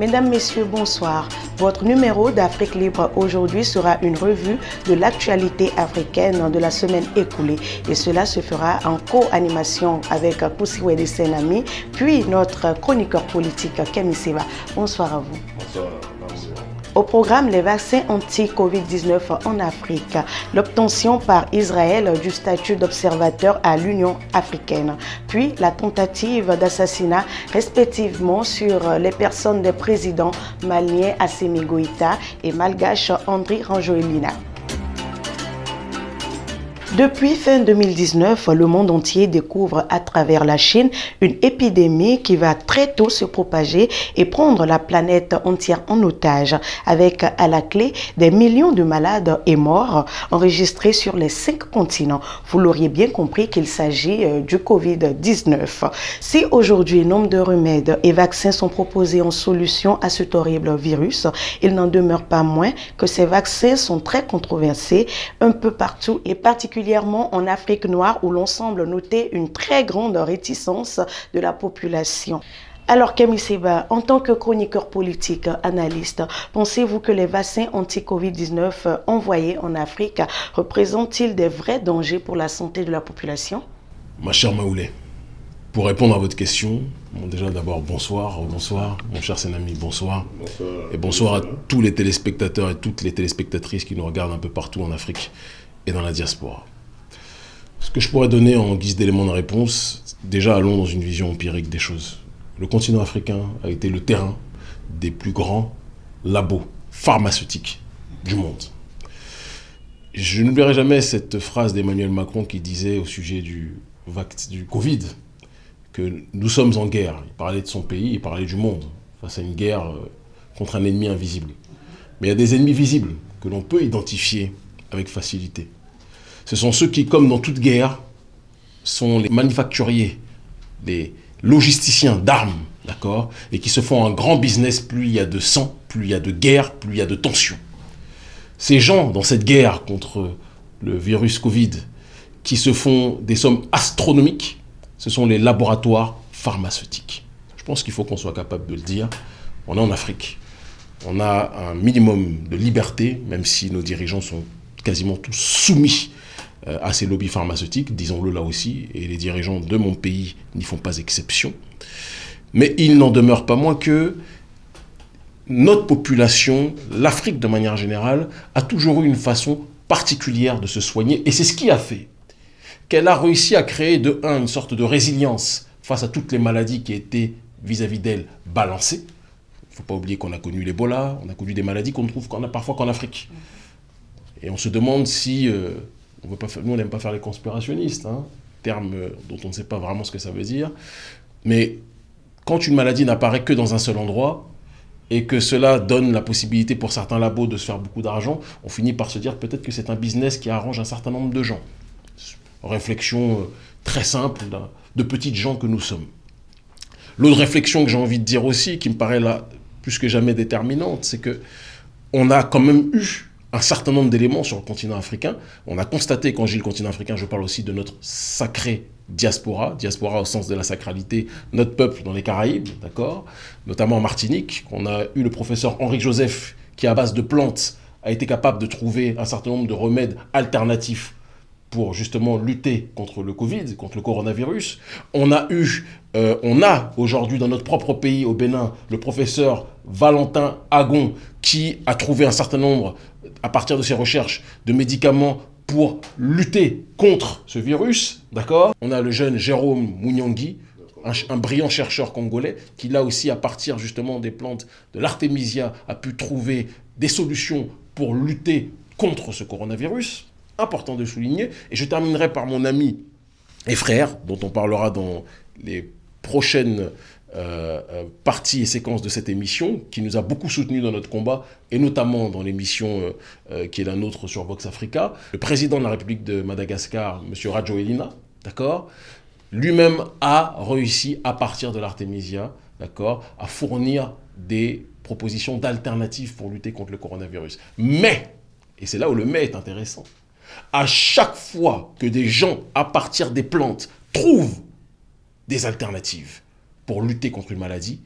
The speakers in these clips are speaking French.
Mesdames, Messieurs, bonsoir. Votre numéro d'Afrique Libre aujourd'hui sera une revue de l'actualité africaine de la semaine écoulée. Et cela se fera en co-animation avec Poussiwede Senami, puis notre chroniqueur politique Kemi Seva. Bonsoir à vous. Bonsoir. Au programme, les vaccins anti-Covid-19 en Afrique, l'obtention par Israël du statut d'observateur à l'Union africaine, puis la tentative d'assassinat respectivement sur les personnes des présidents maliens Assimi Goïta et malgache André Ranjoelina. Depuis fin 2019, le monde entier découvre à travers la Chine une épidémie qui va très tôt se propager et prendre la planète entière en otage, avec à la clé des millions de malades et morts enregistrés sur les cinq continents. Vous l'auriez bien compris qu'il s'agit euh, du Covid-19. Si aujourd'hui nombre de remèdes et vaccins sont proposés en solution à cet horrible virus, il n'en demeure pas moins que ces vaccins sont très controversés un peu partout et particulièrement en Afrique noire où l'on semble noter une très grande réticence de la population. Alors Kemi Seba, en tant que chroniqueur politique, analyste, pensez-vous que les vaccins anti-Covid-19 envoyés en Afrique représentent-ils des vrais dangers pour la santé de la population? Ma chère Maoulé, pour répondre à votre question, bon, déjà d'abord bonsoir, bonsoir, mon cher Sénami, bonsoir. Bonsoir. Et bonsoir à tous les téléspectateurs et toutes les téléspectatrices qui nous regardent un peu partout en Afrique et dans la diaspora. Ce que je pourrais donner en guise d'élément de réponse, déjà allons dans une vision empirique des choses. Le continent africain a été le terrain des plus grands labos pharmaceutiques du monde. Je n'oublierai jamais cette phrase d'Emmanuel Macron qui disait au sujet du, du Covid que nous sommes en guerre. Il parlait de son pays, il parlait du monde, face à une guerre euh, contre un ennemi invisible. Mais il y a des ennemis visibles que l'on peut identifier avec facilité. Ce sont ceux qui, comme dans toute guerre, sont les manufacturiers, les logisticiens d'armes, d'accord Et qui se font un grand business, plus il y a de sang, plus il y a de guerre, plus il y a de tension. Ces gens, dans cette guerre contre le virus Covid, qui se font des sommes astronomiques, ce sont les laboratoires pharmaceutiques. Je pense qu'il faut qu'on soit capable de le dire. On est en Afrique. On a un minimum de liberté, même si nos dirigeants sont quasiment tous soumis à ces lobbies pharmaceutiques, disons-le là aussi, et les dirigeants de mon pays n'y font pas exception. Mais il n'en demeure pas moins que notre population, l'Afrique de manière générale, a toujours eu une façon particulière de se soigner, et c'est ce qui a fait qu'elle a réussi à créer de un une sorte de résilience face à toutes les maladies qui étaient vis-à-vis d'elle balancées. Il ne faut pas oublier qu'on a connu l'Ebola, on a connu des maladies qu'on trouve a parfois qu'en Afrique. Et on se demande si, euh, on veut pas faire, nous on n'aime pas faire les conspirationnistes, hein, terme euh, dont on ne sait pas vraiment ce que ça veut dire, mais quand une maladie n'apparaît que dans un seul endroit, et que cela donne la possibilité pour certains labos de se faire beaucoup d'argent, on finit par se dire peut-être que c'est un business qui arrange un certain nombre de gens. Réflexion euh, très simple de petites gens que nous sommes. L'autre réflexion que j'ai envie de dire aussi, qui me paraît là plus que jamais déterminante, c'est que on a quand même eu un certain nombre d'éléments sur le continent africain. On a constaté, quand dis le continent africain, je parle aussi de notre sacré diaspora, diaspora au sens de la sacralité, notre peuple dans les Caraïbes, d'accord? Notamment en Martinique, on a eu le professeur Henri Joseph, qui à base de plantes a été capable de trouver un certain nombre de remèdes alternatifs pour justement lutter contre le Covid, contre le coronavirus. On a eu, euh, on a aujourd'hui dans notre propre pays, au Bénin, le professeur Valentin Agon, qui a trouvé un certain nombre, à partir de ses recherches, de médicaments pour lutter contre ce virus, d'accord? On a le jeune Jérôme Mouniangui, un, un, brillant chercheur congolais, qui là aussi, à partir justement des plantes de l'artémisia, a pu trouver des solutions pour lutter contre ce coronavirus important de souligner. Et je terminerai par mon ami et frère, dont on parlera dans les prochaines euh, euh, parties et séquences de cette émission, qui nous a beaucoup soutenu dans notre combat, et notamment dans l'émission euh, qui est la nôtre sur Vox Africa, le président de la République de Madagascar, M. Rajo Elina, d'accord? Lui-même a réussi, à partir de l'artémisia, d'accord, à fournir des propositions d'alternatives pour lutter contre le coronavirus. Mais, et c'est là où le mais est intéressant, à chaque fois que des gens, à partir des plantes, trouvent des alternatives pour lutter contre une maladie,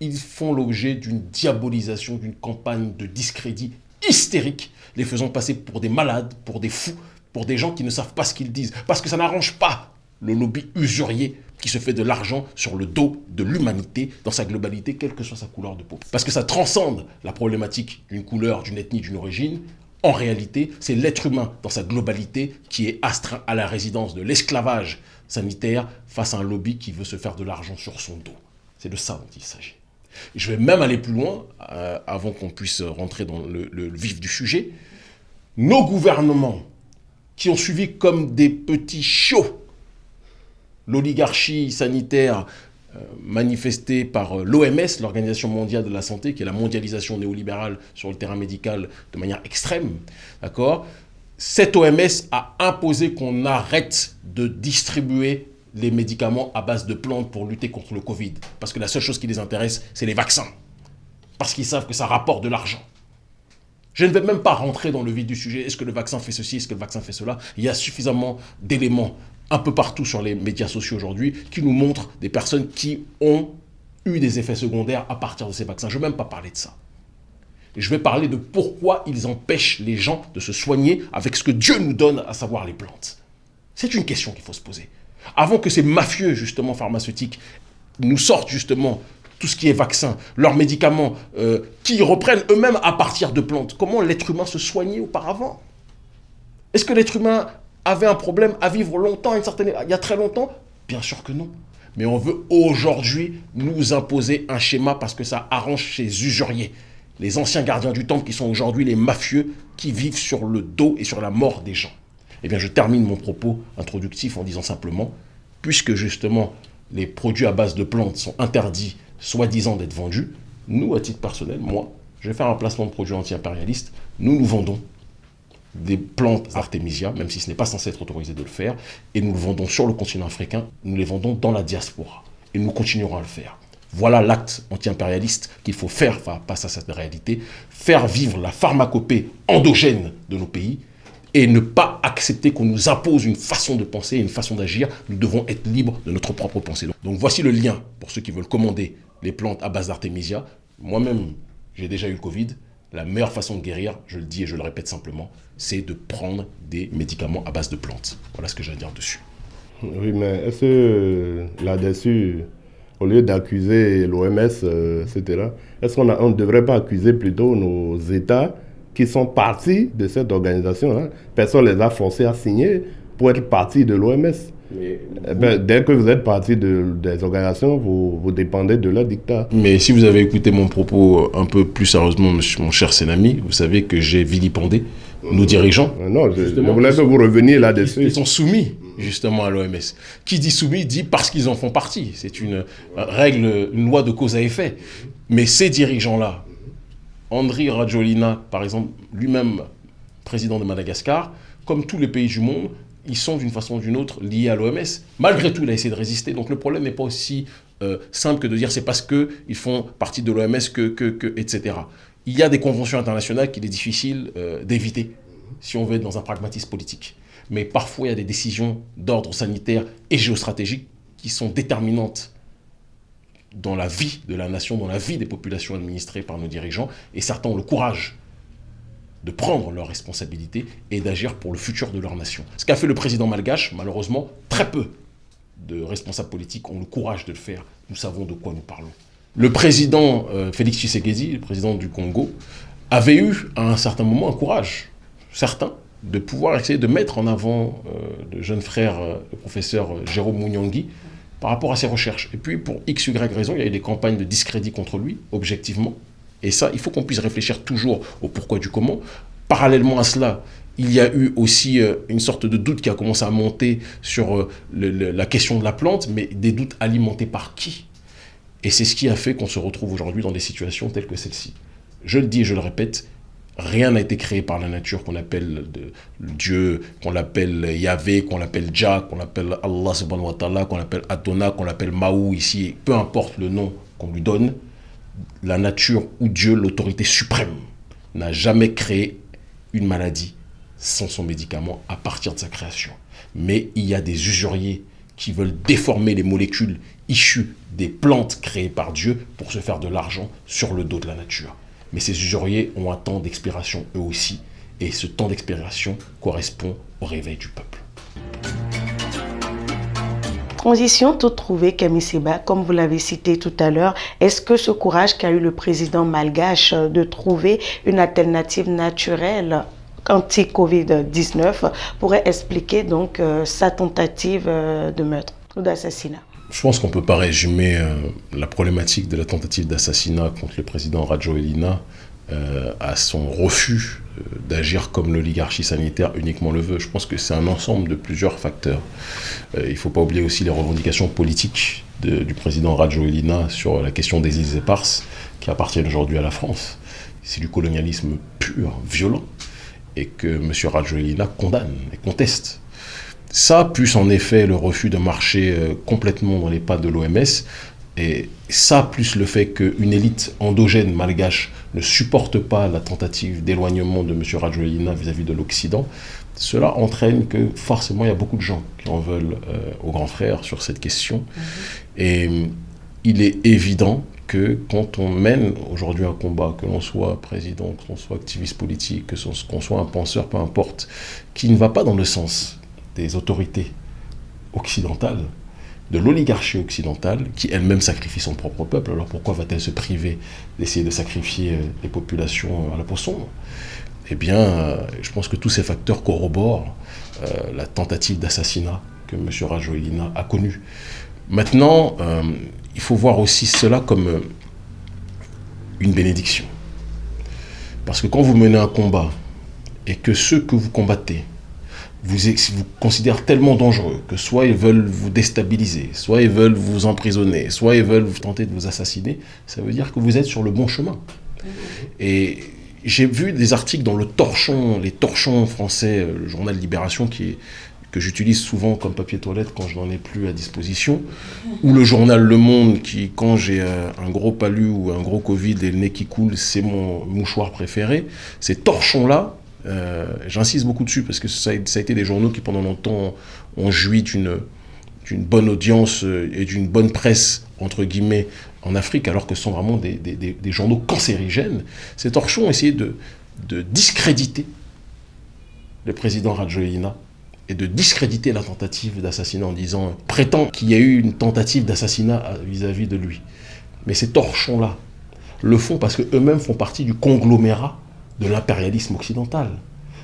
ils font l'objet d'une diabolisation, d'une campagne de discrédit hystérique, les faisant passer pour des malades, pour des fous, pour des gens qui ne savent pas ce qu'ils disent. Parce que ça n'arrange pas le lobby usurier qui se fait de l'argent sur le dos de l'humanité dans sa globalité, quelle que soit sa couleur de peau. Parce que ça transcende la problématique d'une couleur, d'une ethnie, d'une origine. En réalité, c'est l'être humain dans sa globalité qui est astreint à la résidence de l'esclavage sanitaire face à un lobby qui veut se faire de l'argent sur son dos. C'est de ça dont il s'agit. Je vais même aller plus loin, euh, avant qu'on puisse rentrer dans le, le vif du sujet. Nos gouvernements, qui ont suivi comme des petits chiots l'oligarchie sanitaire euh, manifestée par euh, l'OMS, l'Organisation mondiale de la santé, qui est la mondialisation néolibérale sur le terrain médical de manière extrême, d'accord? Cette OMS a imposé qu'on arrête de distribuer les médicaments à base de plantes pour lutter contre le Covid. Parce que la seule chose qui les intéresse, c'est les vaccins. Parce qu'ils savent que ça rapporte de l'argent. Je ne vais même pas rentrer dans le vif du sujet. Est-ce que le vaccin fait ceci? Est-ce que le vaccin fait cela? Il y a suffisamment d'éléments un peu partout sur les médias sociaux aujourd'hui qui nous montrent des personnes qui ont eu des effets secondaires à partir de ces vaccins. Je ne vais même pas parler de ça. je vais parler de pourquoi ils empêchent les gens de se soigner avec ce que Dieu nous donne, à savoir les plantes. C'est une question qu'il faut se poser. Avant que ces mafieux, justement, pharmaceutiques, nous sortent, justement, tout ce qui est vaccin, leurs médicaments, euh, qui reprennent eux-mêmes à partir de plantes. Comment l'être humain se soignait auparavant? Est-ce que l'être humain avait un problème à vivre longtemps, une certaine... il y a très longtemps Bien sûr que non. Mais on veut aujourd'hui nous imposer un schéma parce que ça arrange ces usuriers. Les anciens gardiens du temple qui sont aujourd'hui les mafieux qui vivent sur le dos et sur la mort des gens. Eh bien, je termine mon propos introductif en disant simplement, puisque justement les produits à base de plantes sont interdits, soi-disant d'être vendus, nous, à titre personnel, moi, je vais faire un placement de produits anti-impérialistes, nous nous vendons des plantes Artemisia, même si ce n'est pas censé être autorisé de le faire, et nous le vendons sur le continent africain, nous les vendons dans la diaspora, et nous continuerons à le faire. Voilà l'acte anti-impérialiste qu'il faut faire face à cette réalité, faire vivre la pharmacopée endogène de nos pays, et ne pas accepter qu'on nous impose une façon de penser, une façon d'agir. Nous devons être libres de notre propre pensée. Donc voici le lien pour ceux qui veulent commander les plantes à base d'Artemisia. Moi-même, j'ai déjà eu le Covid. La meilleure façon de guérir, je le dis et je le répète simplement, c'est de prendre des médicaments à base de plantes. Voilà ce que j'ai à dire dessus. Oui, mais est-ce que là-dessus, au lieu d'accuser l'OMS, euh, etc., est-ce qu'on ne devrait pas accuser plutôt nos États qui sont partis de cette organisation hein? Personne ne les a forcés à signer pour être partis de l'OMS. Eh ben, dès que vous êtes parti de, des organisations, vous, vous, dépendez de leur dictat. Mais si vous avez écouté mon propos un peu plus sérieusement, mon cher Sénami, vous savez que j'ai vilipendé nos dirigeants. Euh, non, je, je voulais que vous reveniez là-dessus. Ils sont soumis justement à l'OMS. Qui dit soumis dit parce qu'ils en font partie. C'est une règle, une loi de cause à effet. Mais ces dirigeants-là, Andri Rajolina, par exemple, lui-même président de Madagascar, comme tous les pays du monde, ils sont d'une façon ou d'une autre liés à l'OMS. Malgré tout, il a essayé de résister. Donc le problème n'est pas aussi euh, simple que de dire c'est parce qu'ils font partie de l'OMS que, que, que, etc. Il y a des conventions internationales qu'il est difficile euh, d'éviter si on veut être dans un pragmatisme politique. Mais parfois, il y a des décisions d'ordre sanitaire et géostratégique qui sont déterminantes dans la vie de la nation, dans la vie des populations administrées par nos dirigeants. Et certains ont le courage de prendre leurs responsabilités et d'agir pour le futur de leur nation. Ce qu'a fait le président malgache, malheureusement, très peu de responsables politiques ont le courage de le faire. Nous savons de quoi nous parlons. Le président euh, Félix Tshisekedi, le président du Congo, avait eu à un certain moment un courage certain de pouvoir essayer de mettre en avant euh, le jeune frère, euh, le professeur Jérôme Mouniangui, par rapport à ses recherches. Et puis, pour x, y raison, il y a eu des campagnes de discrédit contre lui, objectivement, et ça, il faut qu'on puisse réfléchir toujours au pourquoi du comment. Parallèlement à cela, il y a eu aussi euh, une sorte de doute qui a commencé à monter sur euh, la question de la plante, mais des doutes alimentés par qui? Et c'est ce qui a fait qu'on se retrouve aujourd'hui dans des situations telles que celle-ci. Je le dis et je le répète, rien n'a été créé par la nature qu'on appelle Dieu, qu'on l'appelle Yahvé, qu'on l'appelle Jah, qu'on l'appelle Allah subhanahu wa ta'ala, qu'on l'appelle Adonai, qu'on l'appelle Mahou ici, peu importe le nom qu'on lui donne, la nature ou Dieu, l'autorité suprême, n'a jamais créé une maladie sans son médicament à partir de sa création. Mais il y a des usuriers qui veulent déformer les molécules issues des plantes créées par Dieu pour se faire de l'argent sur le dos de la nature. Mais ces usuriers ont un temps d'expiration eux aussi, et ce temps d'expiration correspond au réveil du peuple. Transition toute trouvée, Camille Seba, comme vous l'avez cité tout à l'heure, est-ce que ce courage qu'a eu le président malgache de trouver une alternative naturelle anti-Covid-19 pourrait expliquer donc euh, sa tentative euh, de meurtre ou d'assassinat? Je pense qu'on ne peut pas résumer euh, la problématique de la tentative d'assassinat contre le président Rajo Elina à son refus d'agir comme l'oligarchie sanitaire uniquement le veut. Je pense que c'est un ensemble de plusieurs facteurs. il ne faut pas oublier aussi les revendications politiques du président Rajo Elina sur la question des îles éparses qui appartiennent aujourd'hui à la France. C'est du colonialisme pur, violent et que M. Rajoelina condamne et conteste. Ça, plus en effet le refus de marcher euh, complètement dans les pas de l'OMS, et ça, plus le fait qu'une élite endogène malgache ne supporte pas la tentative d'éloignement de M. Rajoelina vis-à-vis de l'Occident, cela entraîne que forcément il y a beaucoup de gens qui en veulent euh, au grand frère sur cette question. Mhm. Et il est évident que quand on mène aujourd'hui un combat, que l'on soit président, que l'on soit activiste politique, que qu'on soit un penseur, peu importe, qui ne va pas dans le sens des autorités occidentales, de l'oligarchie occidentale, qui elle-même sacrifie son propre peuple, alors pourquoi va-t-elle se priver d'essayer de sacrifier euh, les populations à la poisson Eh bien, euh, je pense que tous ces facteurs corroborent euh, la tentative d'assassinat que M. Rajoelina a connue. Maintenant, il faut voir aussi cela comme euh, une bénédiction. Parce que quand vous menez un combat et que ceux que vous combattez vous, considèrent tellement dangereux que soit ils veulent vous déstabiliser, soit ils veulent vous emprisonner, soit ils veulent vous tenter de vous assassiner, ça veut dire que vous êtes sur le bon chemin. Et j'ai vu des articles dans le Torchon, les Torchons français, euh, le journal Libération, qui que j'utilise souvent comme papier toilette quand je n'en ai plus à disposition, ou le journal Le Monde qui, quand j'ai euh, un gros palu ou un gros Covid et le nez qui coule, c'est mon mouchoir préféré. Ces torchons-là, euh, j'insiste beaucoup dessus parce que ça a, été des journaux qui pendant longtemps ont joui d'une bonne audience euh, et d'une bonne presse, entre guillemets, en Afrique, alors que ce sont vraiment des, journaux cancérigènes. Ces torchons ont essayé de, de discréditer le président Rajoelina et de discréditer la tentative d'assassinat en disant prétend qu'il y a eu une tentative d'assassinat vis-à-vis de lui. Mais ces torchons-là le font parce qu'eux-mêmes font partie du conglomérat de l'impérialisme occidental.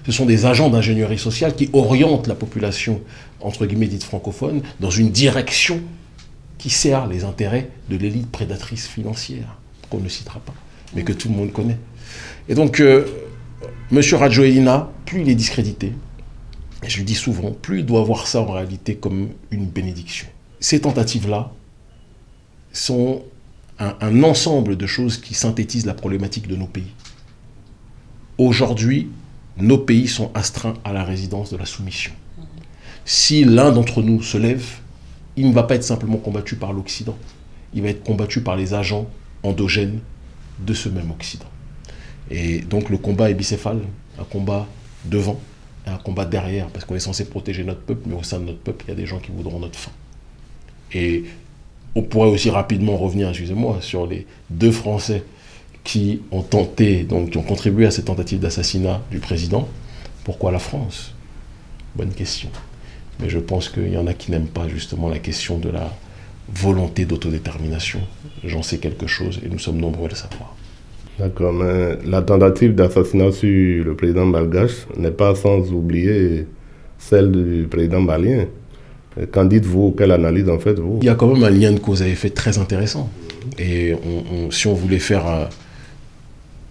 Ce sont des agents d'ingénierie sociale qui orientent la population, entre guillemets dite francophone, dans une direction qui sert les intérêts de l'élite prédatrice financière, qu'on ne citera pas, mais que tout le monde connaît. Et donc, euh, M. Rajoelina, plus il est discrédité, et je le dis souvent, plus il doit voir ça en réalité comme une bénédiction. Ces tentatives-là sont un, ensemble de choses qui synthétisent la problématique de nos pays. Aujourd'hui, nos pays sont astreints à la résidence de la soumission. Si l'un d'entre nous se lève, il ne va pas être simplement combattu par l'Occident, il va être combattu par les agents endogènes de ce même Occident. Et donc le combat est bicéphale, un combat devant, un combat derrière, parce qu'on est censé protéger notre peuple, mais au sein de notre peuple, il y a des gens qui voudront notre fin. Et on pourrait aussi rapidement revenir, excusez-moi, sur les deux Français qui ont tenté, donc qui ont contribué à cette tentative d'assassinat du président. Pourquoi la France? Bonne question. Mais je pense qu'il y en a qui n'aiment pas justement la question de la volonté d'autodétermination. J'en sais quelque chose et nous sommes nombreux à le savoir. D'accord, mais la tentative d'assassinat sur le président malgache n'est pas sans oublier celle du président malien. Qu'en dites-vous? Quelle analyse en faites-vous? Il y a quand même un lien de cause à effet très intéressant. Et si on voulait faire un,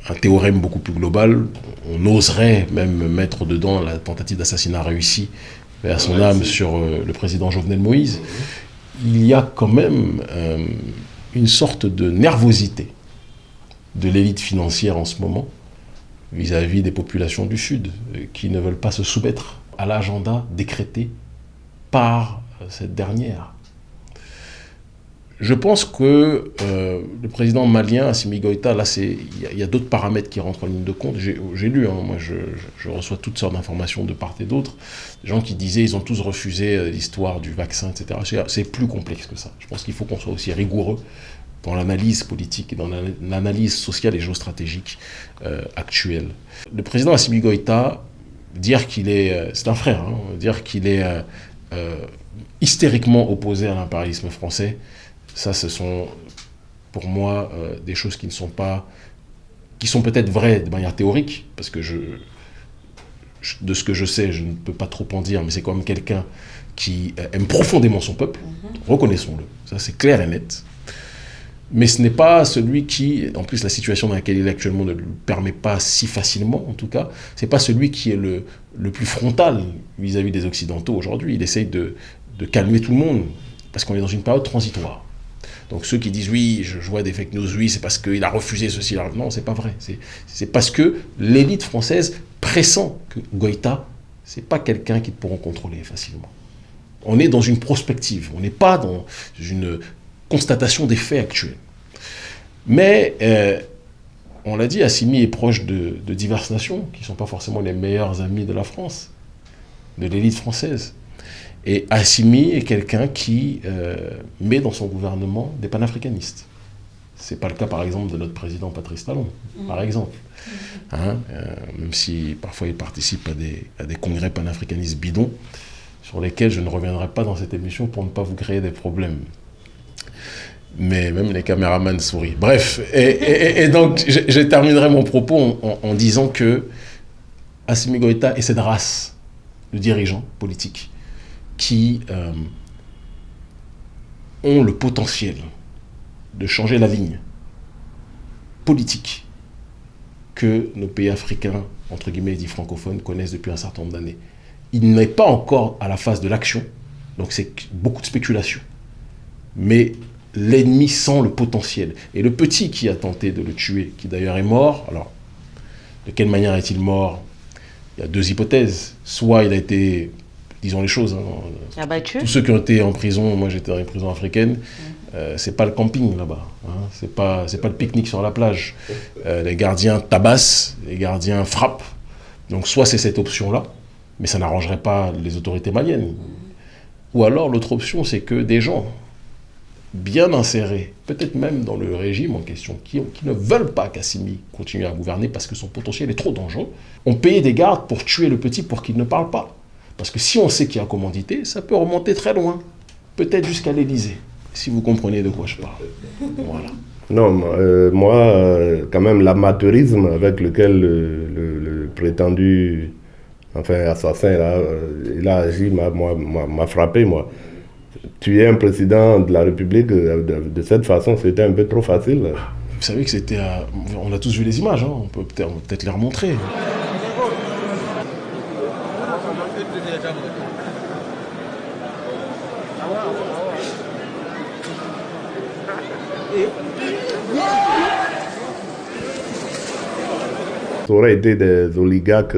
un, théorème beaucoup plus global, on oserait même mettre dedans la tentative d'assassinat réussie à son âme sur euh, le président Jovenel Moïse. Il y a quand même euh, une sorte de nervosité de l'élite financière en ce moment vis-à-vis des populations du Sud euh, qui ne veulent pas se soumettre à l'agenda décrété par cette dernière. Je pense que euh, le président malien, Assimi Goïta, là, il y a, d'autres paramètres qui rentrent en ligne de compte. J'ai lu, hein, moi, je, reçois toutes sortes d'informations de part et d'autre. Des gens qui disaient ils ont tous refusé euh, l'histoire du vaccin, etc. C'est plus complexe que ça. Je pense qu'il faut qu'on soit aussi rigoureux dans l'analyse politique et dans l'analyse sociale et géostratégique euh, actuelle. Le président Assimi Goïta, dire qu'il est, c'est un frère, hein, dire qu'il est hystériquement opposé à l'impérialisme français, ça, ce sont pour moi des choses qui ne sont pas, qui sont peut-être vraies de manière théorique, parce que je, de ce que je sais, je ne peux pas trop en dire, mais c'est quand même quelqu'un qui aime profondément son peuple, mm-hmm. reconnaissons-le, ça c'est clair et net mais ce n'est pas celui qui, en plus la situation dans laquelle il est actuellement ne le permet pas si facilement en tout cas, c'est pas celui qui est le, le plus frontal vis-à-vis des Occidentaux aujourd'hui. Il essaye de, de, calmer tout le monde, parce qu'on est dans une période transitoire. Donc ceux qui disent oui, je, vois des fake news, oui, c'est parce qu'il a refusé ceci, là. non, c'est pas vrai. C'est parce que l'élite française pressent que Goïta, c'est pas quelqu'un qu'ils pourront contrôler facilement. On est dans une prospective, on n'est pas dans une constatation des faits actuels. Mais, euh, on l'a dit, Assimi est proche de, diverses nations qui ne sont pas forcément les meilleurs amis de la France, de l'élite française. Et Assimi est quelqu'un qui euh, met dans son gouvernement des panafricanistes. Ce n'est pas le cas, par exemple, de notre président Patrice Talon, mmh. par exemple. Hein, euh, même si parfois il participe à des, à des congrès panafricanistes bidons, sur lesquels je ne reviendrai pas dans cette émission pour ne pas vous créer des problèmes mais même les caméramans sourient. Bref, et, donc je, terminerai mon propos en, disant que Assimi Goïta et cette race de dirigeants politiques qui euh, ont le potentiel de changer la ligne politique que nos pays africains, entre guillemets dits francophones, connaissent depuis un certain nombre d'années. Il n'est pas encore à la phase de l'action, donc c'est beaucoup de spéculation. Mais l'ennemi sent le potentiel. Et le petit qui a tenté de le tuer, qui d'ailleurs est mort, alors, de quelle manière est-il mort? Il y a deux hypothèses. Soit il a été, disons les choses, hein, Abattu. tous ceux qui ont été en prison, moi j'étais dans une prison africaine, euh, c'est pas le camping là-bas, hein, c'est pas, pas le pique-nique sur la plage. Euh, les gardiens tabassent, les gardiens frappent. Donc soit c'est cette option-là, mais ça n'arrangerait pas les autorités maliennes. Ou alors l'autre option, c'est que des gens bien insérés, peut-être même dans le régime en question, qui, qui ne veulent pas qu'Assimi continue à gouverner parce que son potentiel est trop dangereux, ont payé des gardes pour tuer le petit pour qu'il ne parle pas. Parce que si on sait qu'il y a commandité, ça peut remonter très loin, peut-être jusqu'à l'Élysée, si vous comprenez de quoi je parle. Voilà. Non, euh, moi, euh, quand même, l'amateurisme avec lequel le, prétendu enfin, assassin là, euh, il a agi m'a frappé, moi tuer un président de la République euh, de, cette façon, c'était un peu trop facile. Vous savez que c'était... On a tous vu les images, hein. on peut peut-être les remontrer. Ça aurait été des oligarques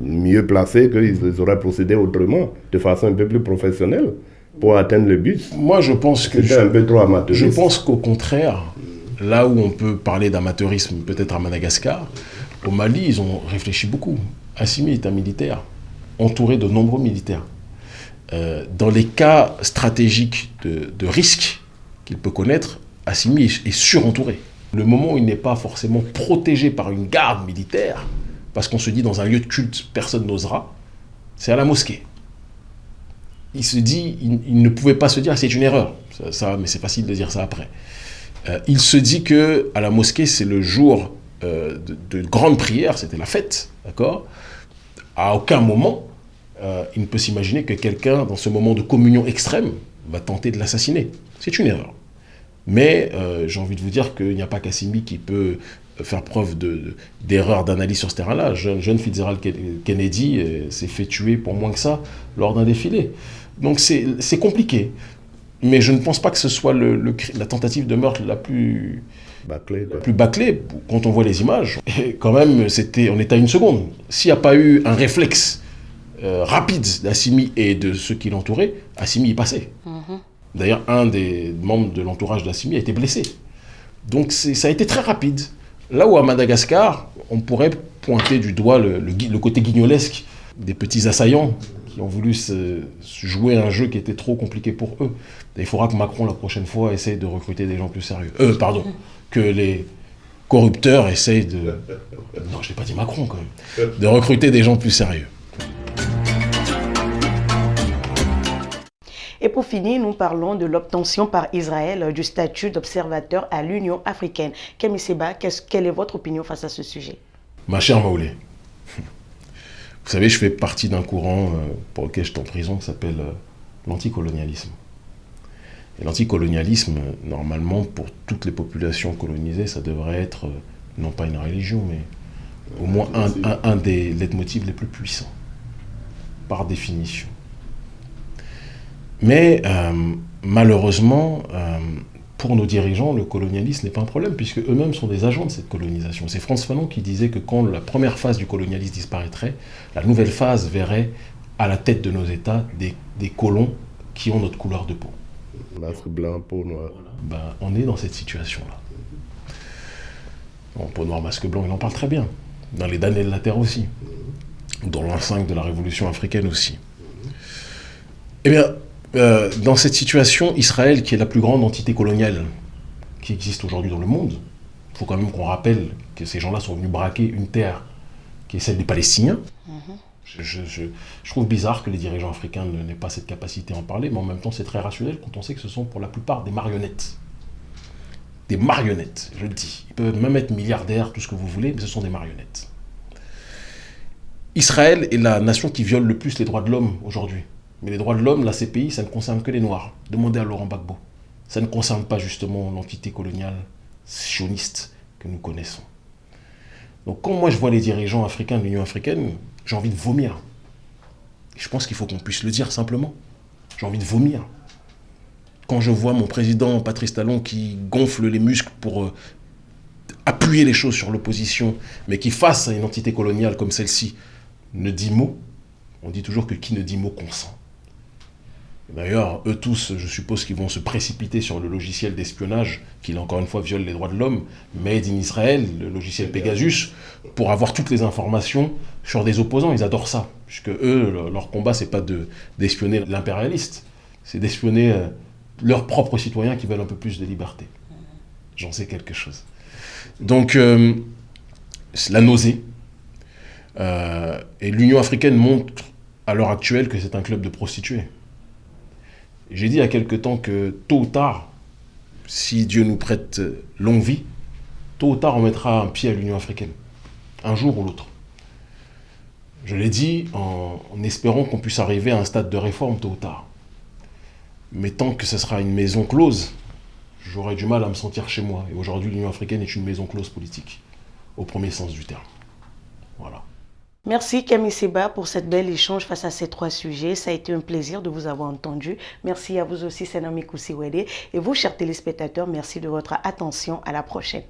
mieux placés qu'ils auraient procédé autrement, de façon un peu plus professionnelle pour atteindre le but. Moi, je pense que je, un peu trop Je pense qu'au contraire, là où on peut parler d'amateurisme, peut-être à Madagascar, au Mali, ils ont réfléchi beaucoup. Assimi est un militaire, entouré de nombreux militaires. Euh, dans les cas stratégiques de, de risque qu'il peut connaître, Assimi est, est surentouré. Le moment où il n'est pas forcément protégé par une garde militaire, parce qu'on se dit dans un lieu de culte, personne n'osera, c'est à la mosquée il se dit, il, ne pouvait pas se dire, c'est une erreur. Ça, mais c'est facile de dire ça après. Euh, il se dit que à la mosquée, c'est le jour euh, de, grande prière, c'était la fête, d'accord? À aucun moment, euh, il ne peut s'imaginer que quelqu'un, dans ce moment de communion extrême, va tenter de l'assassiner. C'est une erreur. Mais j'ai envie de vous dire qu'il n'y a pas Cassimi qui peut faire preuve d'erreur d'analyse sur ce terrain-là. Jeune, jeune Fitzgerald Kennedy s'est fait tuer pour moins que ça lors d'un défilé. Donc c'est compliqué. Mais je ne pense pas que ce soit le, la tentative de meurtre la plus bâclée, plus bâclée quand on voit les images. Et quand même, c'était, on est à une seconde. S'il n'y a pas eu un réflexe euh, rapide d'Assimi et de ceux qui l'entouraient, Assimi y passait. Mhm. D'ailleurs, un des membres de l'entourage d'Assimi a été blessé. Donc ça a été très rapide. Là où à Madagascar, on pourrait pointer du doigt le, côté guignolesque des petits assaillants qui ont voulu jouer un jeu qui était trop compliqué pour eux. il faudra que Macron, la prochaine fois, essaye de recruter des gens plus sérieux. Euh, pardon, que les corrupteurs essayent de... Non, je n'ai pas dit Macron quand même. De recruter des gens plus sérieux. Et pour finir, nous parlons de l'obtention par Israël du statut d'observateur à l'Union africaine. Kémy Seba, quelle est votre opinion face à ce sujet? Ma chère Maoulé, vous savez, je fais partie d'un courant euh, pour lequel je suis en prison qui s'appelle euh, l'anticolonialisme. Et l'anticolonialisme, normalement, pour toutes les populations colonisées, ça devrait être, euh, non pas une religion, mais au moins un, un des leitmotivs les plus puissants, par définition. Mais euh, malheureusement, euh, pour nos dirigeants, le colonialisme n'est pas un problème, puisque eux-mêmes sont des agents de cette colonisation. C'est Frantz Fanon qui disait que quand la première phase du colonialisme disparaîtrait, la nouvelle phase verrait à la tête de nos États des, colons qui ont notre couleur de peau. Masque blanc, peau noire. Ben, on est dans cette situation-là. Bon, peau noire, masque blanc, il en parle très bien. Dans les damnés de la terre aussi. Dans l'an 5 de la révolution africaine aussi. Eh bien, euh, dans cette situation, Israël, qui est la plus grande entité coloniale qui existe aujourd'hui dans le monde, il faut quand même qu'on rappelle que ces gens-là sont venus braquer une terre qui est celle des Palestiniens. Mhm. je, trouve bizarre que les dirigeants africains n'aient pas cette capacité à en parler, mais en même temps, c'est très rationnel quand on sait que ce sont pour la plupart des marionnettes. Des marionnettes, je le dis. Ils peuvent même être milliardaires, tout ce que vous voulez, mais ce sont des marionnettes. Israël est la nation qui viole le plus les droits de l'homme aujourd'hui. Mais les droits de l'homme, la CPI, ça ne concerne que les Noirs. Demandez à Laurent Gbagbo. Ça ne concerne pas justement l'entité coloniale sioniste que nous connaissons. Donc quand moi je vois les dirigeants africains de l'Union africaine, j'ai envie de vomir. je pense qu'il faut qu'on puisse le dire simplement. J'ai envie de vomir. Quand je vois mon président Patrice Talon qui gonfle les muscles pour euh, appuyer les choses sur l'opposition, mais qui face à une entité coloniale comme celle-ci ne dit mot, on dit toujours que qui ne dit mot consent. D'ailleurs, eux tous, je suppose qu'ils vont se précipiter sur le logiciel d'espionnage, qui, encore une fois, viole les droits de l'homme, Made in Israel, le logiciel Pegasus, pour avoir toutes les informations sur des opposants. Ils adorent ça, puisque eux, leur combat, c'est pas d'espionner l'impérialiste, c'est d'espionner euh, leurs propres citoyens qui veulent un peu plus de liberté. J'en sais quelque chose. Donc, euh, la nausée. Euh, et l'Union africaine montre à l'heure actuelle que c'est un club de prostituées. J'ai dit il y a quelque temps que tôt ou tard, si Dieu nous prête longue vie, tôt ou tard on mettra un pied à l'Union africaine, un jour ou l'autre. Je l'ai dit en, espérant qu'on puisse arriver à un stade de réforme tôt ou tard. Mais tant que ce sera une maison close, j'aurai du mal à me sentir chez moi. Et aujourd'hui, l'Union africaine est une maison close politique, au premier sens du terme. Voilà. Merci Camille Seba pour cette belle échange face à ces trois sujets. Ça a été un plaisir de vous avoir entendu. Merci à vous aussi, Senami Kousiwede. Et vous, chers téléspectateurs, merci de votre attention. À la prochaine.